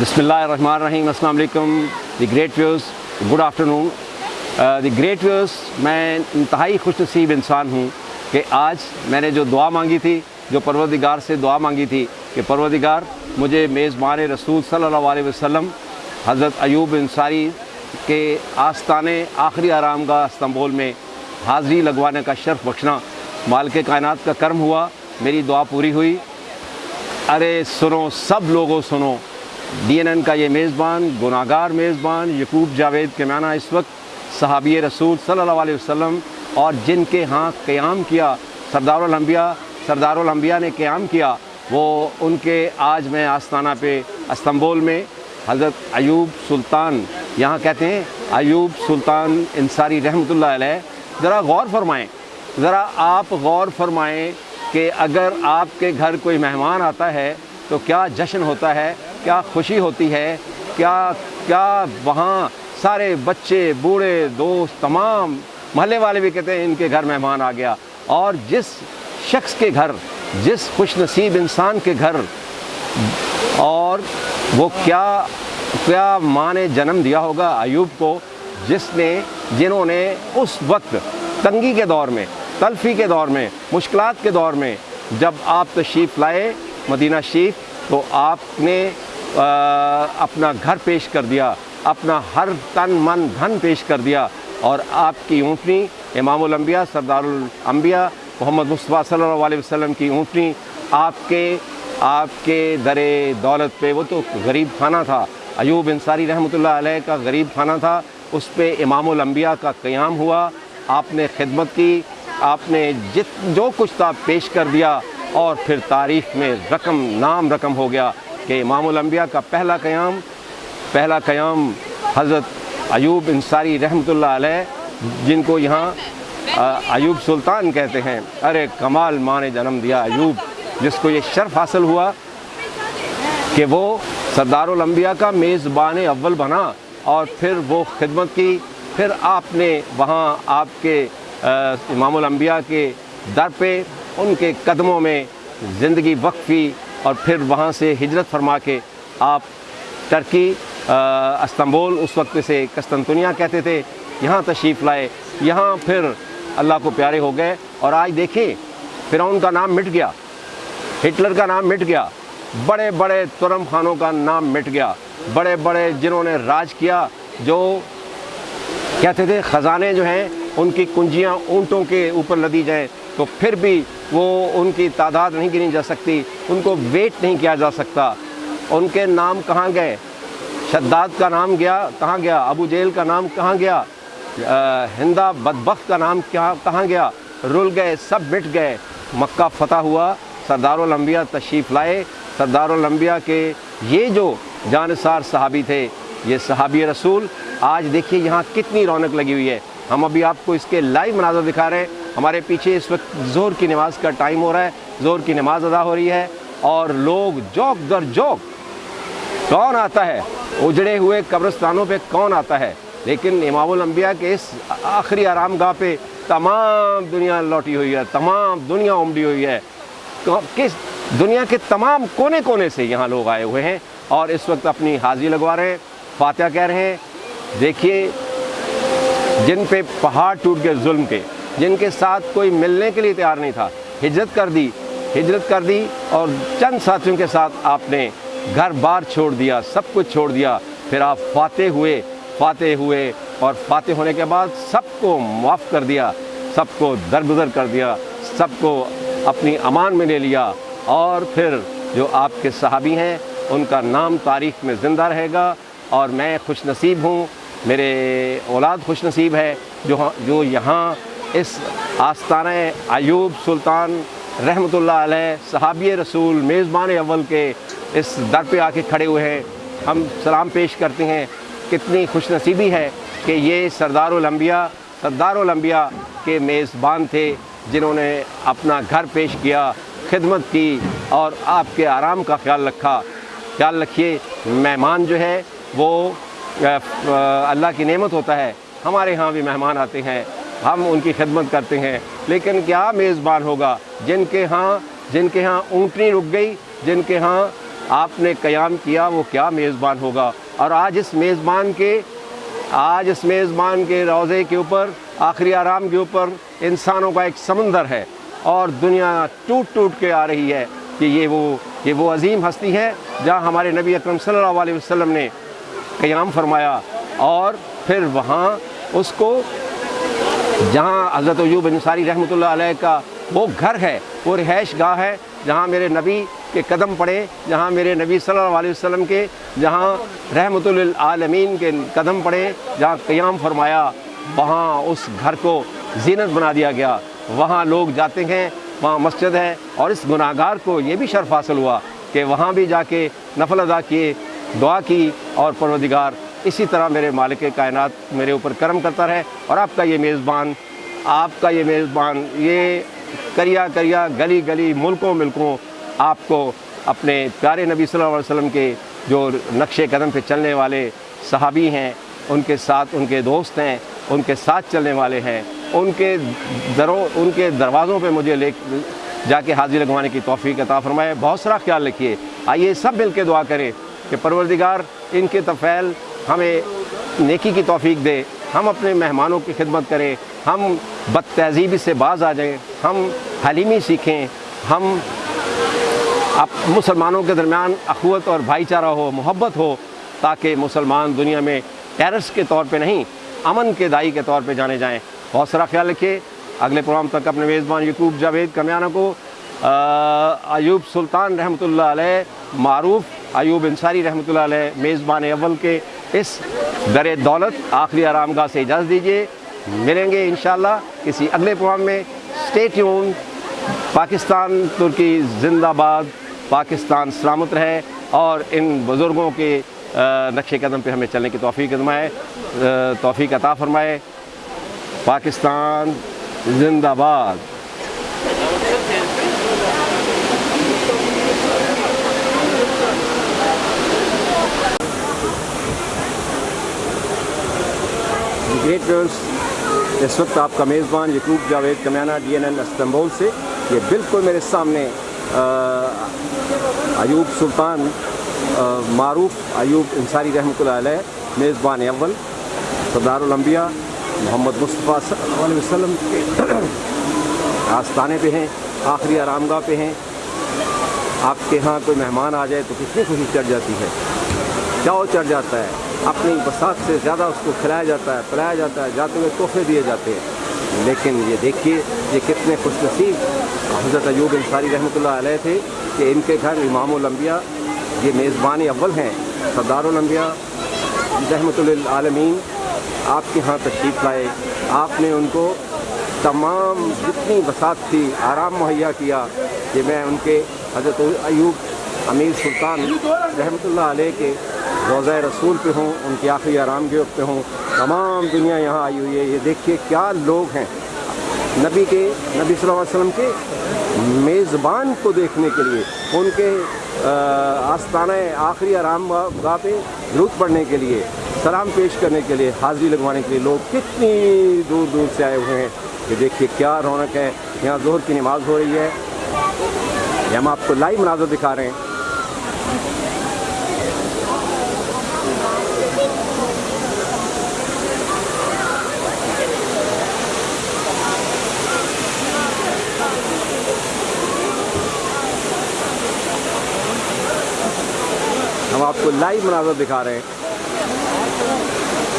بسم اللہ الرحمن الرحیم، السلام علیکم، the great views, good afternoon the great views, میں انتہائی خوش نصیب انسان ہوں کہ آج میں نے جو دعا مانگی تھی، جو پروردگار سے دعا مانگی تھی کہ پروردگار، مجھے میزبان رسول صلی اللہ علیہ وسلم، حضرت ایوب انصاری کے آستانے آخری آرام گاہ استنبول میں حاضری لگوانے کا شرف بخشنا، مالک کائنات کا کرم ہوا، میری دعا پوری ہوئی۔ ارے سنو، سب لوگوں سنو ڈی این این کا یہ میزبان گناہ گار میزبان یقوب جاوید کے معنی اس وقت صحابی رسول صلی اللہ علیہ وسلم اور جن کے ہاں قیام کیا، سردار الانبیاء سردار الانبیاء نے قیام کیا، وہ ان کے آج میں آستانہ پہ استنبول میں حضرت ایوب سلطان یہاں کہتے ہیں، ایوب سلطان انصاری رحمۃ اللہ علیہ، ذرا غور فرمائیں، ذرا آپ غور فرمائیں کہ اگر آپ کے گھر کوئی مہمان آتا ہے تو کیا جشن ہوتا ہے؟ کیا خوشی ہوتی ہے؟ کیا کیا وہاں سارے بچے، بوڑھے، دوست، تمام محلے والے بھی کہتے ہیں ان کے گھر مہمان آ گیا۔ اور جس شخص کے گھر، جس خوش نصیب انسان کے گھر، اور وہ کیا کیا ماں نے جنم دیا ہوگا ایوب کو، جس نے جنہوں نے اس وقت تنگی کے دور میں، تلفی کے دور میں، مشکلات کے دور میں جب آپ تشریف لائے مدینہ شریف، تو آپ نے اپنا گھر پیش کر دیا، اپنا ہر تن من دھن پیش کر دیا اور آپ کی اونٹنی، امام الانبیاء، سردار الانبیاء محمد مصطفیٰ صلی اللہ علیہ وسلم کی اونٹنی آپ کے آپ کے در دولت پہ، وہ تو غریب خانہ تھا، ایوب انصاری رحمۃ اللہ علیہ کا غریب خانہ تھا، اس پہ امام الانبیاء کا قیام ہوا، آپ نے خدمت کی، آپ نے جت، جو کچھ تھا پیش کر دیا اور پھر تاریخ میں رقم، نام رقم ہو گیا۔ کہ امام الانبیاء کا پہلا قیام پہلا قیام حضرت ایوب انصاری رحمۃ اللہ علیہ، جن کو یہاں ایوب سلطان کہتے ہیں۔ ارے کمال ماں نے جنم دیا ایوب، جس کو یہ شرف حاصل ہوا کہ وہ سردار الانبیاء کا میزبان اول بنا اور پھر وہ خدمت کی۔ پھر آپ نے وہاں آپ کے امام الانبیاء کے در پہ ان کے قدموں میں زندگی وقفی اور پھر وہاں سے ہجرت فرما کے آپ ٹرکی استنبول، اس وقت سے قسطنطنیہ کہتے تھے، یہاں تشریف لائے، یہاں پھر اللہ کو پیارے ہو گئے اور آج دیکھیں، فرعون کا نام مٹ گیا، ہٹلر کا نام مٹ گیا، بڑے بڑے ترم خانوں کا نام مٹ گیا، بڑے بڑے جنہوں نے راج کیا، جو کہتے تھے خزانے جو ہیں، ان کی کنجیاں اونٹوں کے اوپر لدی جائیں تو پھر بھی وہ ان کی تعداد نہیں گنی جا سکتی، ان کو ویٹ نہیں کیا جا سکتا۔ ان کے نام کہاں گئے؟ شداد کا نام گیا، کہاں گیا؟ ابو جیل کا نام کہاں گیا؟ ہندا بدبخت کا نام کہاں گیا؟ رل گئے، سب مٹ گئے۔ مکہ فتح ہوا سردار الانبیاء تشریف لائے۔ سردار الانبیاء کے یہ جو جانصار صحابی تھے، یہ صحابی رسول، آج دیکھیے یہاں کتنی رونق لگی ہوئی ہے۔ ہم ابھی آپ کو اس کے لائیو مناظر دکھا رہے ہیں۔ ہمارے پیچھے اس وقت زور کی نماز کا ٹائم ہو رہا ہے زور کی نماز ادا ہو رہی ہے اور لوگ جوک در جوک، کون آتا ہے؟ اجڑے ہوئے قبرستانوں پہ کون آتا ہے؟ لیکن امام الانبیاء کے اس آخری آرام گاہ پہ تمام دنیا لوٹی ہوئی ہے، تمام دنیا امڈی ہوئی ہے۔ کس دنیا کے تمام کونے کونے سے یہاں لوگ آئے ہوئے ہیں اور اس وقت اپنی حاضری لگوا رہے ہیں۔ فاتحہ کہہ رہے ہیں، دیکھیے، جن پہ پہاڑ ٹوٹ گئے ظلم کے۔ جن کے ساتھ کوئی ملنے کے لیے تیار نہیں تھا۔ ہجرت کر دی، ہجرت کر دی اور چند ساتھیوں کے ساتھ آپ نے گھر بار چھوڑ دیا، سب کچھ چھوڑ دیا۔ پھر آپ فاتح ہوئے فاتح ہوئے اور فاتح ہونے کے بعد سب کو معاف کر دیا، سب کو درگزر کر دیا، سب کو اپنی امان میں لے لیا۔ اور پھر جو آپ کے صحابی ہیں، ان کا نام تاریخ میں زندہ رہے گا۔ اور میں خوش نصیب ہوں، میرے اولاد خوش نصیب ہے، جو ہاں، جو یہاں اس آستانہ ایوب سلطان رحمۃ اللہ علیہ صحابی رسول میزبان اول کے اس در پہ آ کے کھڑے ہوئے ہیں۔ ہم سلام پیش کرتے ہیں۔ کتنی خوش نصیبی ہے کہ یہ سردار الانبیاء سردار الانبیاء کے میزبان تھے جنہوں نے اپنا گھر پیش کیا، خدمت کی اور آپ کے آرام کا خیال رکھا۔ خیال رکھیے، مہمان جو ہے وہ اللہ کی نعمت ہوتا ہے۔ ہمارے ہاں بھی مہمان آتے ہیں۔ ہم ان کی خدمت کرتے ہیں۔ لیکن کیا میزبان ہوگا؟ جن کے ہاں جن کے ہاں اونٹنی رک گئی، جن کے ہاں آپ نے قیام کیا، وہ کیا میزبان ہوگا؟ اور آج اس میزبان کے آج اس میزبان کے روضے کے اوپر، آخری آرام کے اوپر انسانوں کا ایک سمندر ہے اور دنیا ٹوٹ ٹوٹ کے آ رہی ہے کہ یہ وہ یہ وہ عظیم ہستی ہے جہاں ہمارے نبی اکرم صلی اللہ علیہ وسلم نے قیام فرمایا اور پھر وہاں اس کو جہاں حضرت ایوب انصاری رحمۃ اللہ علیہ کا وہ گھر ہے، وہ رہائش گاہ ہے، جہاں میرے نبی کے قدم پڑے، جہاں میرے نبی صلی اللہ علیہ وسلم کے، جہاں رحمۃ للعالمین کے قدم پڑے، جہاں قیام فرمایا، وہاں اس گھر کو زینت بنا دیا گیا۔ وہاں لوگ جاتے ہیں، وہاں مسجد ہے اور اس گناہ گار کو یہ بھی شرف حاصل ہوا کہ وہاں بھی جا کے نفل ادا کیے، دعا کی اور پروردگار اسی طرح میرے مالک کائنات میرے اوپر کرم کرتا رہے اور آپ کا یہ میزبان، آپ کا یہ میزبان، یہ کریا کریا گلی گلی ملکوں ملکوں آپ کو اپنے پیارے نبی صلی اللہ علیہ وسلم کے جو نقش قدم پہ چلنے والے صحابی ہیں، ان کے ساتھ ان کے دوست ہیں، ان کے ساتھ چلنے والے ہیں۔ ان کے دروں ان کے دروازوں پہ مجھے لے جا کے حاضری لگوانے کی توفیق عطا فرمائے۔ بہت سارا خیال رکھیے۔ آئیے سب مل کے دعا کریں کہ پروردگار ان کے طفیل ہمیں نیکی کی توفیق دے، ہم اپنے مہمانوں کی خدمت کریں، ہم بد تہذیبی سے باز آ جائیں، ہم حلیمی سیکھیں، ہم اب مسلمانوں کے درمیان اخوت اور بھائی چارہ ہو، محبت ہو، تاکہ مسلمان دنیا میں ٹیرس کے طور پہ نہیں، امن کے دائی کے طور پہ جانے جائیں۔ بہت سارا خیال رکھیے۔ اگلے پروگرام تک اپنے میزبان یقوب جاوید کمیانہ کو ایوب سلطان رحمۃ اللہ علیہ، معروف ایوب انصاری رحمۃ اللہ علیہ، میزبان اول کے اس در دولت آخری آرام گاہ سے اجازت دیجیے ملیں گے انشاءاللہ کسی اگلے پروگرام میں۔ اسٹے ٹیون پاکستان ترکی زندہ باد۔ پاکستان سلامت رہے۔ اور ان بزرگوں کے نقش قدم پہ ہمیں چلنے کی توفیق فرمائے۔ توفیق عطا فرمائے۔ پاکستان زندہ باد۔ گریٹ ویورس اس وقت آپ کا میزبان Yaqoob Javed Kamiana D N L Istanbul سے، یہ بالکل میرے سامنے ایوب سلطان معروف ایوب انصاری رحمۃ اللہ علیہ، میزبان اول، سردار الانبیاء محمد مصطفیٰ صلی اللہ علیہ وسلم کے آستانے پہ ہیں، آخری آرام گاہ پہ ہیں۔ آپ کے ہاں کوئی مہمان آ جائے تو کتنی خوشی چڑھ جاتی ہے۔ چاؤ چڑھ جاتا ہے؟ اپنی بسات سے زیادہ اس کو کھلایا جاتا ہے، پلایا جاتا ہے، جاتے ہوئے تحفے دیے جاتے ہیں۔ لیکن یہ دیکھیے یہ کتنے خوش نصیب حضرت ایوب انصاری رحمۃ اللہ علیہ تھے کہ ان کے گھر امام الانبیاء یہ میزبان اول ہیں۔ سردار الانبیاء، رحمۃ للعالمین، آپ کے ہاں تشریف لائے۔ آپ نے ان کو تمام جتنی بسات تھی، آرام مہیا کیا کہ میں ان کے حضرت ایوب امیر سلطان رحمۃ اللہ علیہ کے روزہ رسول پہ ہوں، ان کی آخری آرام گیو پہ ہوں۔ تمام دنیا یہاں آئی ہوئی ہے۔ یہ دیکھیے کیا لوگ ہیں۔ نبی کے، نبی صلی اللہ علیہ وسلم کے میزبان کو دیکھنے کے لیے، ان کے آستانہ آخری آرام گاہ پہ درود پڑھنے کے لیے، سلام پیش کرنے کے لیے، حاضری لگوانے کے لیے لوگ کتنی دور دور سے آئے ہوئے ہیں۔ یہ دیکھیے کیا رونق ہے۔ یہاں ظہر کی نماز ہو رہی ہے۔ یہ ہم آپ کو لائیو مناظر دکھا رہے ہیں۔ آپ کو لائیو مناظر دکھا رہے ہیں۔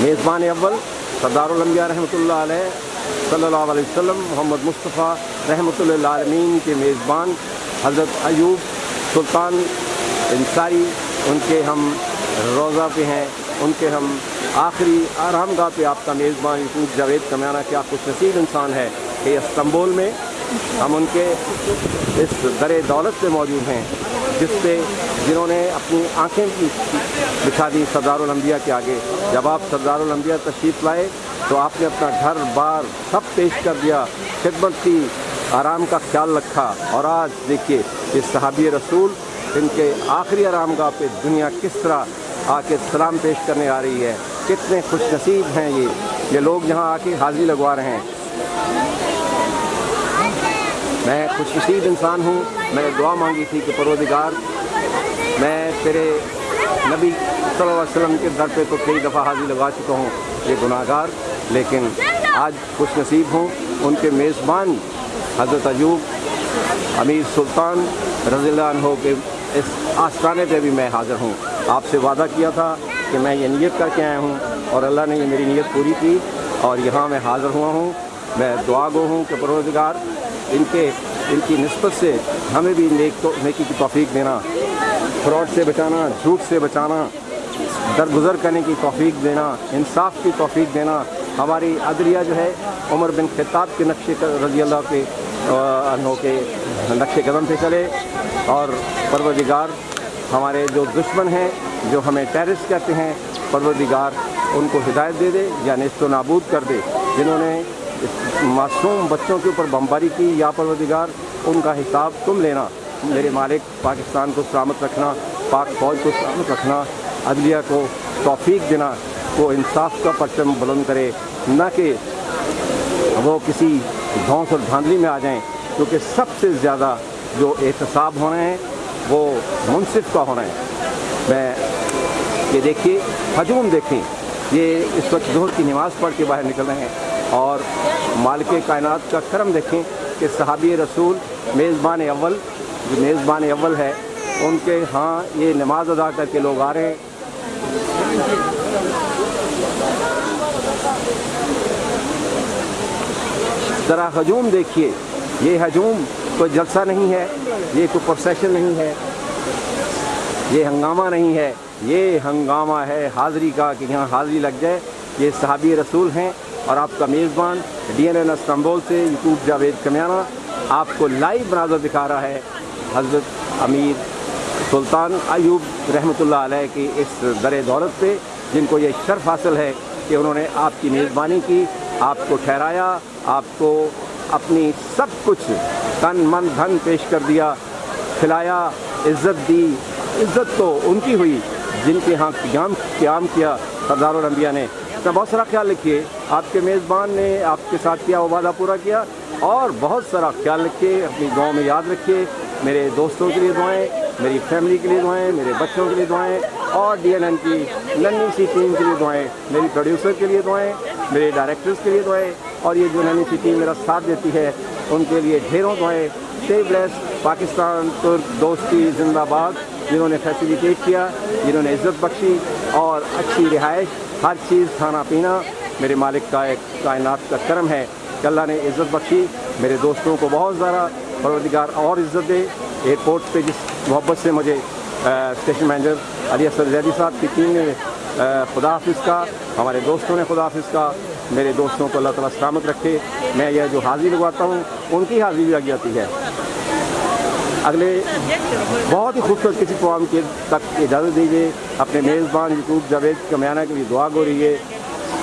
میزبان اول سردار الانبیاء رحمۃ اللہ علیہ صلی اللہ علیہ وسلم، محمد مصطفیٰ رحمۃ اللہ عالمین کے میزبان حضرت ایوب سلطان انصاری، ان کے ہم روزہ پہ ہیں، ان کے ہم آخری آرام گاہ پہ آپ کا میزبان یقوب جاوید کمیانہ کیا خوش نصیب انسان ہے کہ استنبول میں ہم ان کے اس در دولت پہ موجود ہیں۔ جس پہ جنہوں نے اپنی آنکھیں دکھا دی سردار الانبیاء کے آگے۔ جب آپ سردار الانبیاء تشریف لائے تو آپ نے اپنا گھر بار سب پیش کر دیا، خدمت کی، آرام کا خیال رکھا۔ اور آج دیکھیے اس صحابی رسول، ان کے آخری آرام گاہ پہ دنیا کس طرح آ کے سلام پیش کرنے آ رہی ہے۔ کتنے خوش نصیب ہیں یہ۔ یہ لوگ یہاں آ کے حاضری لگوا رہے ہیں۔ میں خوش نصیب انسان ہوں۔ میں نے دعا مانگی تھی کہ پروردگار، میں تیرے نبی صلی اللہ علیہ وسلم کے در پہ تو کئی دفعہ حاضری لگا چکا ہوں۔ یہ گناہ گار لیکن آج خوش نصیب ہوں۔ ان کے میزبان حضرت ایوب، امیر سلطان رضی اللہ عنہ کے اس آستانے پہ بھی میں حاضر ہوں۔ آپ سے وعدہ کیا تھا کہ میں یہ نیت کر کے آیا ہوں اور اللہ نے یہ میری نیت پوری کی اور یہاں میں حاضر ہوا ہوں۔ میں دعا گو ہوں کہ پروردگار ان کے ان کی نسبت سے ہمیں بھی نیک تو نیکی کی توفیق دینا، فراڈ سے بچانا، جھوٹ سے بچانا، درگزر کرنے کی توفیق دینا، انصاف کی توفیق دینا۔ ہماری عدلیہ جو ہے، عمر بن خطاب کے نقشے رضی اللہ کے عنہ کے نقش قدم پہ چلے۔ اور پروردگار ہمارے جو دشمن ہیں، جو ہمیں ٹیررسٹ کہتے ہیں، پروردگار ان کو ہدایت دے دے یا نیست و نابود کر دے۔ جنہوں نے معصوم بچوں کے اوپر بمباری کی یا پروردگار، ان کا حساب تم لینا۔ میرے مالک، پاکستان کو سلامت رکھنا، پاک فوج کو سلامت رکھنا، عدلیہ کو توفیق دینا کو انصاف کا پرچم بلند کرے۔ نہ کہ وہ کسی دھونس اور دھاندلی میں آ جائیں، کیونکہ سب سے زیادہ جو احتساب ہونے ہیں وہ منصف کا ہونا ہے۔ میں یہ دیکھیے، ہجوم دیکھیں۔ یہ اس وقت ظہر کی نماز پڑھ کے باہر نکل رہے ہیں۔ اور مالک کائنات کا کرم دیکھیں کہ صحابی رسول میزبان اول، جو میزبان اول ہے، ان کے ہاں یہ نماز ادا کر کے لوگ آ رہے ہیں۔ ذرا ہجوم دیکھیے۔ یہ ہجوم کوئی جلسہ نہیں ہے، یہ کوئی پروسیشن نہیں ہے۔ یہ ہنگامہ نہیں ہے۔ یہ ہنگامہ ہے حاضری کا کہ یہاں حاضری لگ جائے۔ یہ صحابی رسول ہیں۔ اور آپ کا میزبان ڈی این این استنبول سے یوٹیوب جاوید کمیانہ آپ کو لائیو مناظر دکھا رہا ہے حضرت امیر سلطان ایوب رحمۃ اللہ علیہ کی اس در دولت پہ، جن کو یہ شرف حاصل ہے کہ انہوں نے آپ کی میزبانی کی، آپ کو ٹھہرایا، آپ کو اپنی سب کچھ تن من دھن پیش کر دیا، کھلایا، عزت دی، عزت تو ان کی ہوئی، جن کے ہاں قیام قیام کیا، سردار الانبیاء نے۔ میں بہت سارا خیال رکھیے آپ کے میزبان نے آپ کے ساتھ کیا، وہ وعدہ پورا کیا اور بہت سارا خیال رکھیے، اپنی گاؤں میں یاد رکھیے، میرے دوستوں کے لیے دعائیں، میری فیملی کے لیے دعائیں، میرے بچوں کے لیے دعائیں اور ڈی این این کی ننی سی ٹیم کے لیے دعائیں، میری پروڈیوسر کے لیے دعائیں، میرے ڈائریکٹرز کے لیے دعائیں اور یہ جو ننی سی ٹیم میرا ساتھ دیتی ہے، ان کے لیے ڈھیروں دعائیں سی بلیس پاکستان، ترک، دوستی، زندہ باد، جنہوں نے فیسیلیٹیٹ کیا، جنہوں نے عزت بخشی اور اچھی رہائش، ہر چیز، کھانا پینا میرے مالک کا ایک کائنات کا کرم ہے کہ اللہ نے عزت بخشی، میرے دوستوں کو بہت زیادہ پروردگار اور عزت دے۔ ایئرپورٹ پہ جس محبت سے مجھے اسٹیشن مینیجر علی اصر زیدی صاحب کی ٹیم نے خدا حافظ کا، ہمارے دوستوں نے خدا حافظ کا، میرے دوستوں کو اللہ تعالیٰ سلامت رکھے۔ میں یہ جو حاضری لگواتا ہوں، ان کی حاضری بھی لگ جاتی ہے۔ اگلے بہت ہی خوبصورت کسی پروگرام کے تک اجازت دیجیے اپنے میزبان یوٹیوب جاوید کمیانہ کے لیے دعا گو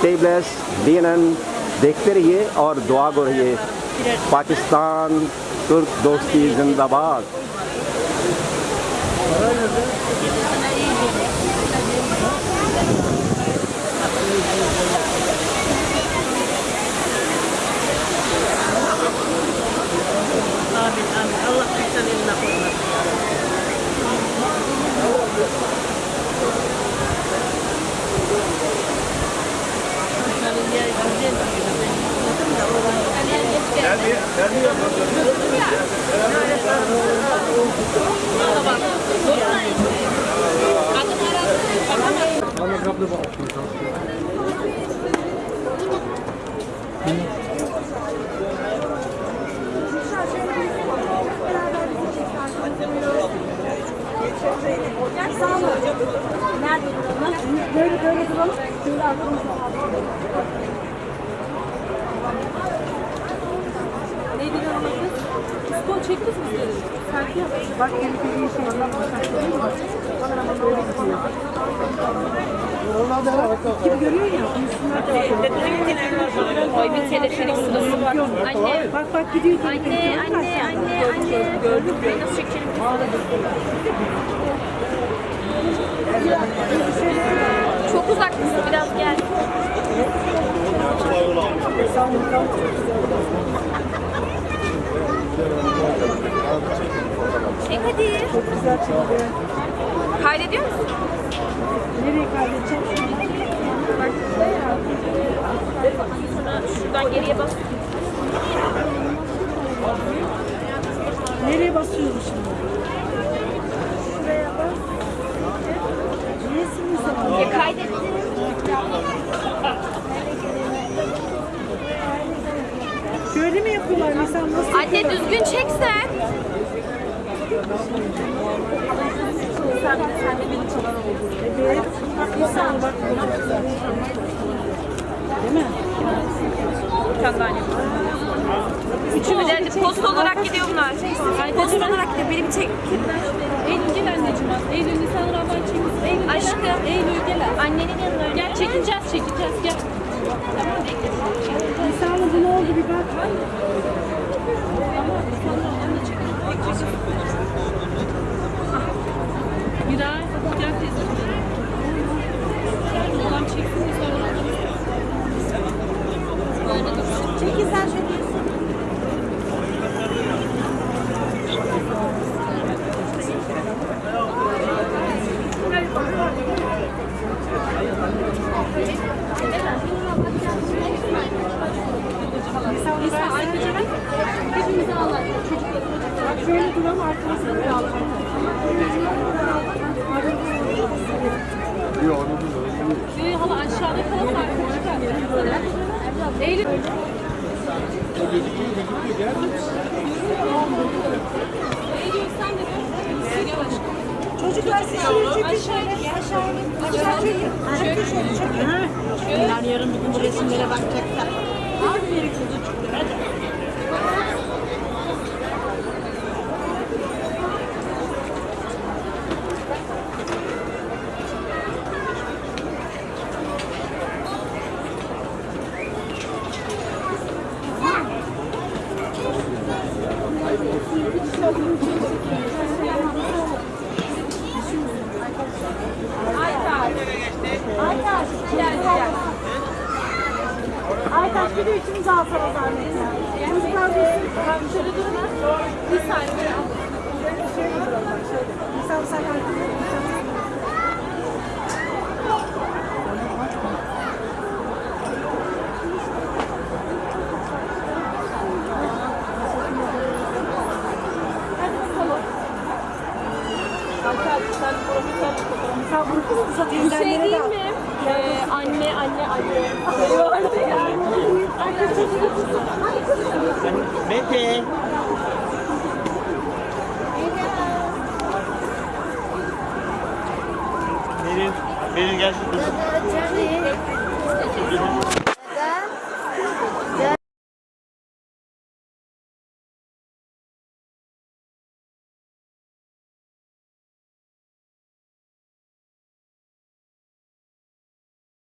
رہیے ٹیبلیس ڈی این این دیکھتے رہیے اور دعا گو رہیے۔ پاکستان، ترک دوستی، زندہ باد۔ Böyle böyle duralım. Şöyle arkamızda. Neydi görmediniz? Spor çektiniz mi sizleri? Sanki bak yeni bir şey var. Kim görüyor ya? Koy bir teleferik sırası var. Anne, Bak bak gidiyor. anne, anne, anne, anne. Gördün mü? Nasıl çekelim? Çok uzak? Biraz gel. Çek hadi. Güzel çekti. Kaydediyor musun? Nereye kaydedeceğim? Bak burada ya. Sonra şuradan geriye bas. Nereye basıyoruz şimdi? Şuraya bas. Niyesini sana? Ya kaydettim. Şöyle mi yapıyorlar mesela nasıl Anne düzgün çeksen. Sen, sen de beni çalar oldun. Evet. İnsan bak. Değil mi? Anne. Üçümüz de post olarak gidiyor bunlar. Post olarak gidiyor. Benim çek. Eylül gel anneciğim. Eylül Nisan çekilsin. Eylül Aşkım. Eylül gel. Annenin yanına. Gel çekileceğiz çekileceğiz gel. Tamam bu ne oldu bir bak. Miray gel teyze. Oğlan çeksin Nisan Ramazan. Çekil sen şöyle. Nisan anneciğim. Hepimizi ağlar. Bak şöyle duram arkasını bir alalım. Ee, hala aşağıda kalan arkadaşlar. Eylül. Eylül sen de dur. Gel aşkım. Çocuklar siz şöyle çekin şöyle. Aşağı çekin. Çekin şöyle çekin. Bunlar yarın bir gün bu resimlere bakacaklar. Aferin kuzucuklar hadi. Bir de üçümüz alsana zahmet ya. Çocuklar bir Şöyle durma. Bir saniye. İnsan sen arkasını Bunu Bir şey teyzenlere değil de al. mi? Ee, anne, anne, anne. Şey vardı ya. Mete. Beril, Beril gel şu kızım.